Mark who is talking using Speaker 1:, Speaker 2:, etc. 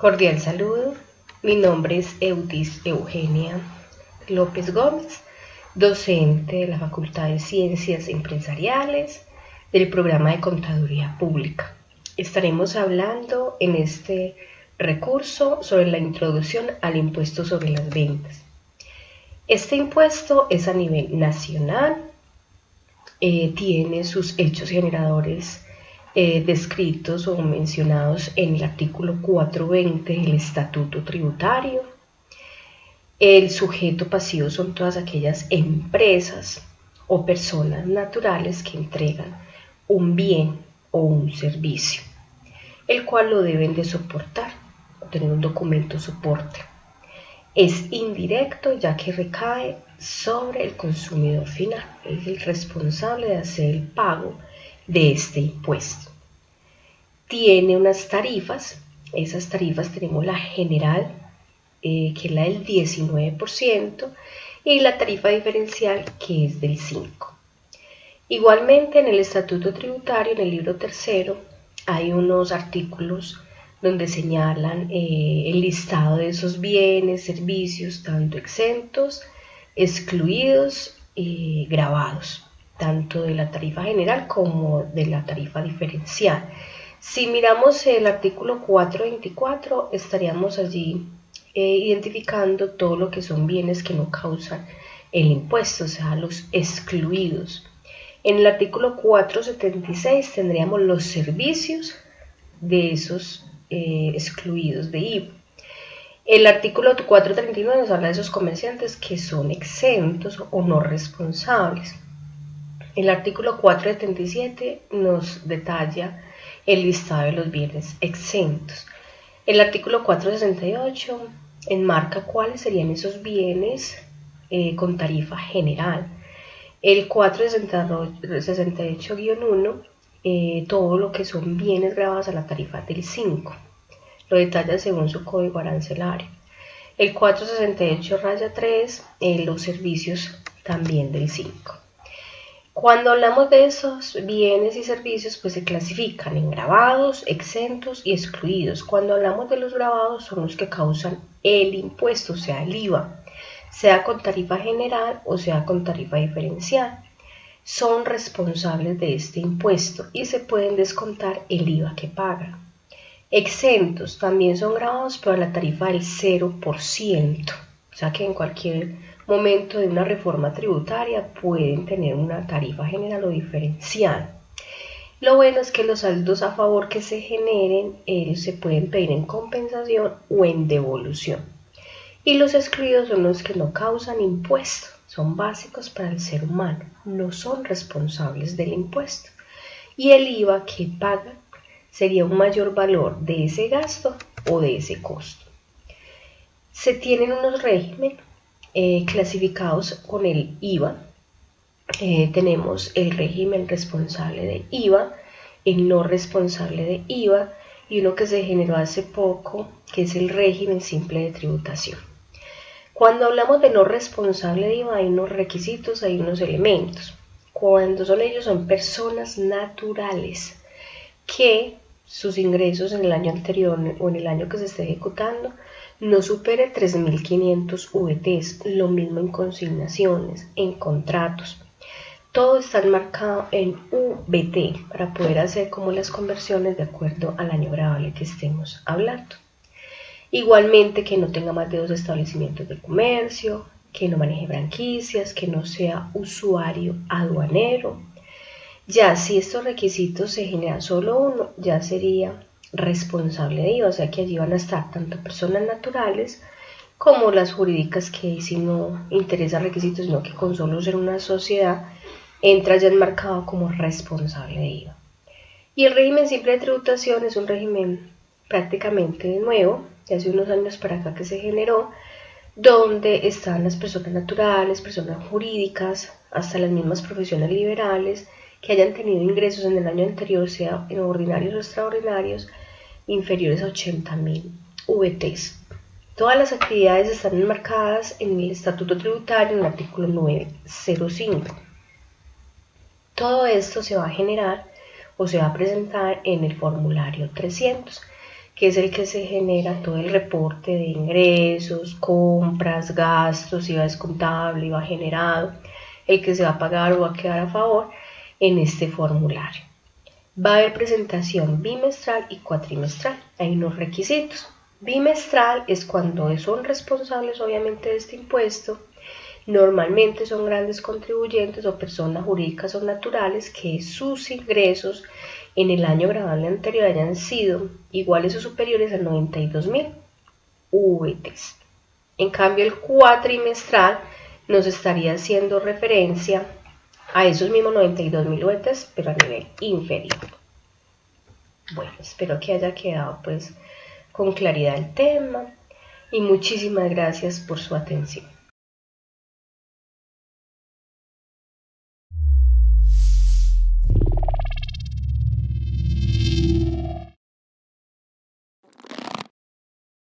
Speaker 1: Cordial saludo, mi nombre es Eudis Eugenia López Gómez, docente de la Facultad de Ciencias Empresariales del programa de Contaduría Pública. Estaremos hablando en este recurso sobre la introducción al impuesto sobre las ventas. Este impuesto es a nivel nacional, eh, tiene sus hechos generadores eh, descritos o mencionados en el artículo 420 del Estatuto Tributario. El sujeto pasivo son todas aquellas empresas o personas naturales que entregan un bien o un servicio, el cual lo deben de soportar tener un documento soporte. Es indirecto ya que recae sobre el consumidor final, es el responsable de hacer el pago de este impuesto. Tiene unas tarifas, esas tarifas tenemos la general, eh, que es la del 19%, y la tarifa diferencial, que es del 5%. Igualmente, en el Estatuto Tributario, en el libro tercero, hay unos artículos donde señalan eh, el listado de esos bienes, servicios, tanto exentos, excluidos y grabados tanto de la tarifa general como de la tarifa diferencial. Si miramos el artículo 424, estaríamos allí eh, identificando todo lo que son bienes que no causan el impuesto, o sea, los excluidos. En el artículo 476 tendríamos los servicios de esos eh, excluidos de IVA. El artículo 439 nos habla de esos comerciantes que son exentos o no responsables. El artículo 477 nos detalla el listado de los bienes exentos. El artículo 468 enmarca cuáles serían esos bienes eh, con tarifa general. El 468-1, eh, todo lo que son bienes grabados a la tarifa del 5. Lo detalla según su código arancelario. El 468-3, eh, los servicios también del 5. Cuando hablamos de esos bienes y servicios, pues se clasifican en grabados, exentos y excluidos. Cuando hablamos de los grabados, son los que causan el impuesto, o sea, el IVA, sea con tarifa general o sea con tarifa diferencial. Son responsables de este impuesto y se pueden descontar el IVA que pagan. Exentos también son grabados, pero a la tarifa del 0%, o sea que en cualquier momento de una reforma tributaria pueden tener una tarifa general o diferencial. Lo bueno es que los saldos a favor que se generen ellos se pueden pedir en compensación o en devolución. Y los excluidos son los que no causan impuesto, son básicos para el ser humano, no son responsables del impuesto. Y el IVA que pagan sería un mayor valor de ese gasto o de ese costo. Se tienen unos regímenes eh, clasificados con el IVA. Eh, tenemos el régimen responsable de IVA, el no responsable de IVA y uno que se generó hace poco, que es el régimen simple de tributación. Cuando hablamos de no responsable de IVA hay unos requisitos, hay unos elementos. Cuando son ellos son personas naturales que sus ingresos en el año anterior o en el año que se esté ejecutando no supere 3.500 VTs, lo mismo en consignaciones, en contratos. Todo está enmarcado en VT para poder hacer como las conversiones de acuerdo al año grabable que estemos hablando. Igualmente que no tenga más de dos establecimientos de comercio, que no maneje franquicias, que no sea usuario aduanero. Ya si estos requisitos se generan solo uno, ya sería responsable de IVA, o sea que allí van a estar tanto personas naturales como las jurídicas que si no interesa requisitos, sino que con solo ser una sociedad entra ya enmarcado como responsable de IVA. Y el régimen simple de tributación es un régimen prácticamente nuevo, de hace unos años para acá que se generó, donde están las personas naturales, personas jurídicas, hasta las mismas profesiones liberales, que hayan tenido ingresos en el año anterior, sea en ordinarios o extraordinarios, inferiores a 80.000 VTs. Todas las actividades están enmarcadas en el Estatuto Tributario en el artículo 905. Todo esto se va a generar o se va a presentar en el formulario 300, que es el que se genera todo el reporte de ingresos, compras, gastos, IVA descontable, IVA generado, el que se va a pagar o va a quedar a favor en este formulario. Va a haber presentación bimestral y cuatrimestral. Hay unos requisitos. Bimestral es cuando son responsables obviamente de este impuesto. Normalmente son grandes contribuyentes o personas jurídicas o naturales que sus ingresos en el año grabable anterior hayan sido iguales o superiores a 92.000 VTs. En cambio, el cuatrimestral nos estaría haciendo referencia a esos mismos 92.000 VTs, pero a nivel inferior. Bueno, espero que haya quedado pues con claridad el tema y muchísimas gracias por su atención.